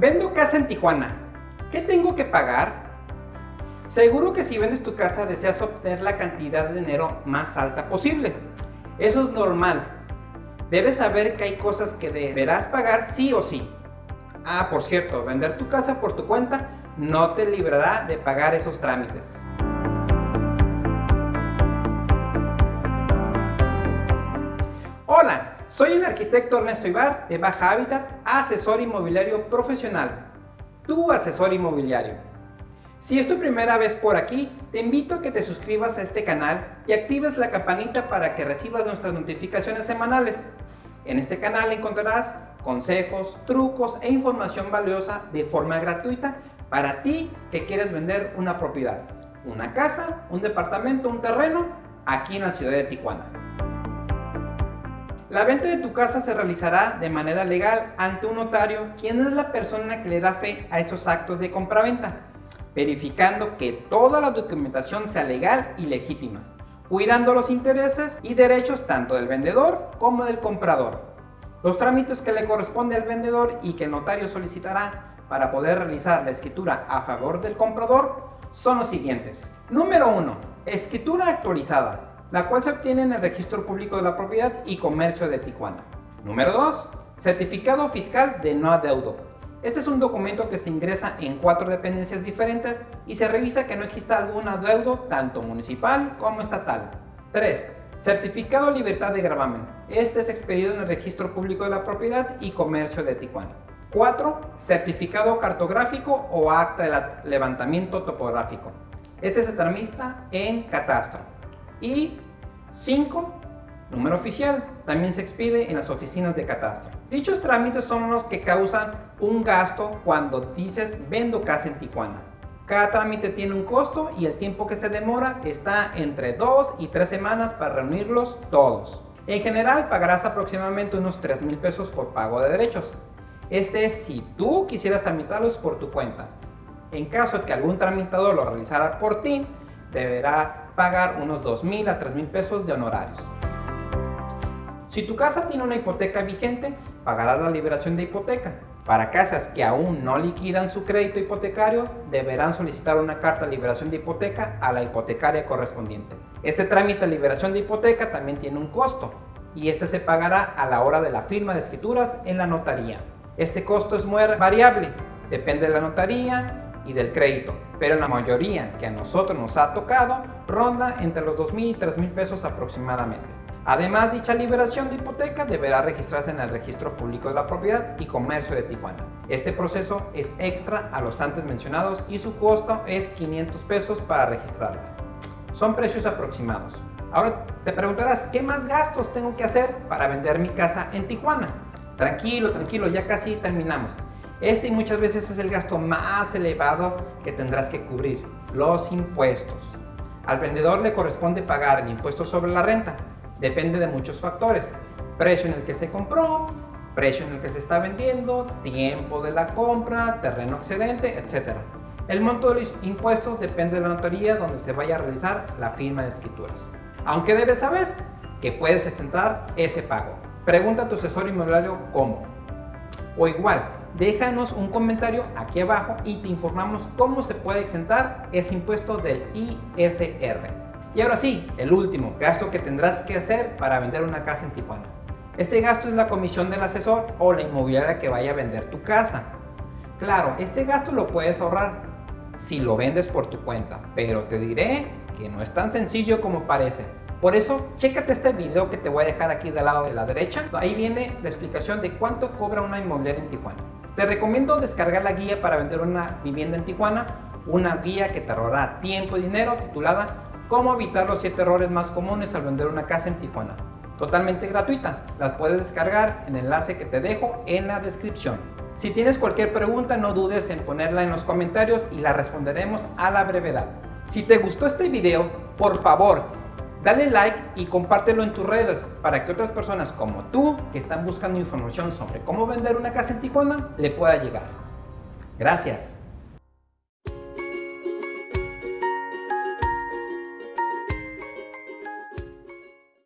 Vendo casa en Tijuana. ¿Qué tengo que pagar? Seguro que si vendes tu casa deseas obtener la cantidad de dinero más alta posible. Eso es normal. Debes saber que hay cosas que deberás pagar sí o sí. Ah, por cierto, vender tu casa por tu cuenta no te librará de pagar esos trámites. Soy el arquitecto Ernesto Ibar de Baja Hábitat, asesor inmobiliario profesional. Tu asesor inmobiliario. Si es tu primera vez por aquí, te invito a que te suscribas a este canal y actives la campanita para que recibas nuestras notificaciones semanales. En este canal encontrarás consejos, trucos e información valiosa de forma gratuita para ti que quieres vender una propiedad, una casa, un departamento, un terreno aquí en la ciudad de Tijuana. La venta de tu casa se realizará de manera legal ante un notario, quien es la persona que le da fe a esos actos de compraventa, verificando que toda la documentación sea legal y legítima, cuidando los intereses y derechos tanto del vendedor como del comprador. Los trámites que le corresponde al vendedor y que el notario solicitará para poder realizar la escritura a favor del comprador son los siguientes. Número 1. Escritura actualizada la cual se obtiene en el Registro Público de la Propiedad y Comercio de Tijuana. Número 2. Certificado fiscal de no adeudo. Este es un documento que se ingresa en cuatro dependencias diferentes y se revisa que no exista algún adeudo tanto municipal como estatal. 3. Certificado libertad de gravamen. Este es expedido en el Registro Público de la Propiedad y Comercio de Tijuana. 4. Certificado cartográfico o acta de levantamiento topográfico. Este se tramita en catastro. Y 5. Número oficial. También se expide en las oficinas de catastro. Dichos trámites son los que causan un gasto cuando dices vendo casa en Tijuana. Cada trámite tiene un costo y el tiempo que se demora está entre 2 y 3 semanas para reunirlos todos. En general pagarás aproximadamente unos 3 mil pesos por pago de derechos. Este es si tú quisieras tramitarlos por tu cuenta. En caso de que algún tramitador lo realizara por ti, deberá pagar unos 2 mil a 3 mil pesos de honorarios. Si tu casa tiene una hipoteca vigente, pagarás la liberación de hipoteca. Para casas que aún no liquidan su crédito hipotecario, deberán solicitar una carta de liberación de hipoteca a la hipotecaria correspondiente. Este trámite de liberación de hipoteca también tiene un costo, y este se pagará a la hora de la firma de escrituras en la notaría. Este costo es muy variable, depende de la notaría, y del crédito, pero la mayoría que a nosotros nos ha tocado ronda entre los 2 mil y 3 mil pesos aproximadamente. Además, dicha liberación de hipoteca deberá registrarse en el Registro Público de la Propiedad y Comercio de Tijuana. Este proceso es extra a los antes mencionados y su costo es 500 pesos para registrarla. Son precios aproximados. Ahora te preguntarás, ¿qué más gastos tengo que hacer para vender mi casa en Tijuana? Tranquilo, tranquilo, ya casi terminamos. Este y muchas veces es el gasto más elevado que tendrás que cubrir, los impuestos. Al vendedor le corresponde pagar el impuesto sobre la renta, depende de muchos factores, precio en el que se compró, precio en el que se está vendiendo, tiempo de la compra, terreno excedente, etc. El monto de los impuestos depende de la notaría donde se vaya a realizar la firma de escrituras. Aunque debes saber que puedes exentar ese pago. Pregunta a tu asesor inmobiliario cómo. O igual, déjanos un comentario aquí abajo y te informamos cómo se puede exentar ese impuesto del ISR. Y ahora sí, el último gasto que tendrás que hacer para vender una casa en Tijuana. Este gasto es la comisión del asesor o la inmobiliaria que vaya a vender tu casa. Claro, este gasto lo puedes ahorrar si lo vendes por tu cuenta, pero te diré que no es tan sencillo como parece. Por eso, chécate este video que te voy a dejar aquí del lado de la derecha. Ahí viene la explicación de cuánto cobra una inmobiliaria en Tijuana. Te recomiendo descargar la guía para vender una vivienda en Tijuana, una guía que te ahorrará tiempo y dinero titulada Cómo evitar los 7 errores más comunes al vender una casa en Tijuana. Totalmente gratuita, la puedes descargar en el enlace que te dejo en la descripción. Si tienes cualquier pregunta no dudes en ponerla en los comentarios y la responderemos a la brevedad. Si te gustó este video, por favor Dale like y compártelo en tus redes para que otras personas como tú que están buscando información sobre cómo vender una casa en Tijuana le pueda llegar. Gracias.